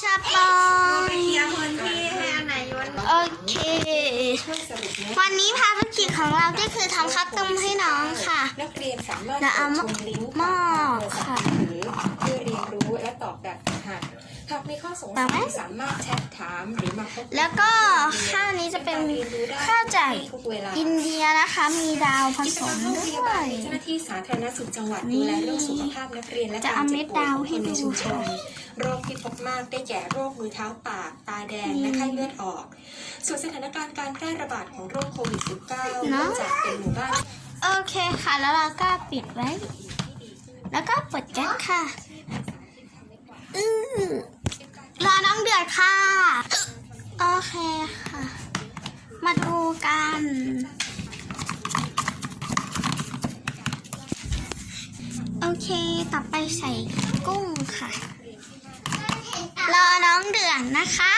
ชาปองเคลียร์พื้นที่ให้อันไหนวันโอเค วันนี้ภารกิจของเราก็คือทำข้าวต้มให้น้องค่ะนักเรียนสามารถแล้วเอาชมลิงก์หม้อค่ะค่ะหรือเพื่อเรียนรู้และตอบแบบฝึกหัดหากมีข้อสงต่สัอไหมยสามารถแชทถามหรือมาพบแล้วก็ข้าวนี้จะเป็น ข้าวจากทุกเวลาอินเดียนะคะมีดาวผกิจสกรรมมโรงพด้ยาบาวยลมีเจ้าหน้าที่สาธารณสุขจังหวัดนี่ดูแลเรื่องสุขภาพนักเรียนและจะการเอาเจ็เม็บดป่วยดาวของให้คนในดูชุมชนค่ะโรคที่พบมากได้แก่โรคมือเท้าปาก ตาแดงและไข้เลือดออก ส่วนสถานการณ์การแพร่ระบาดของโรคโควิด -19 เนื่องจากเป็นหมู่บ้านโอเคค่ะแล้วเราก็ปิดไว้ แล้วก็เปิดแก๊สค่ะอือรอน้องเดือดค่ะ โอเคค่ะมาดู กัน โอเค ต่อไปใส่กุ้งค่ะ รอน้องเดือดนะคะ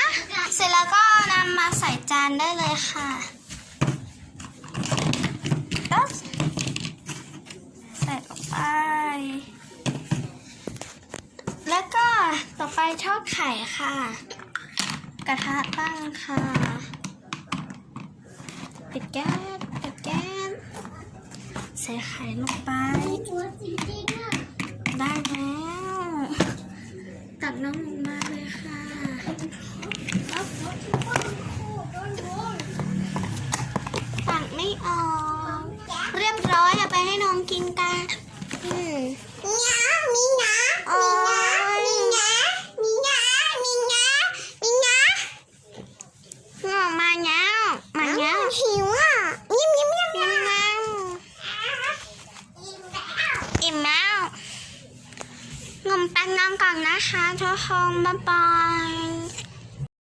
เสร็จแล้วก็นำมาใส่จานได้เลยค่ะใส่ลงไป แล้วก็ต่อไปทอดไข่ค่ะ กระทะตั้งค่ะ ปิดแก๊สปิดแก๊สใส่ไข่ลงไป ได้แล้ว ตักน้ำลงมาเลยค่ะ ตักไม่ออก เรียบร้อยเอาไปให้น้องกินกันอืม นองก่อนนะคะทุกคนบ๊ายบาย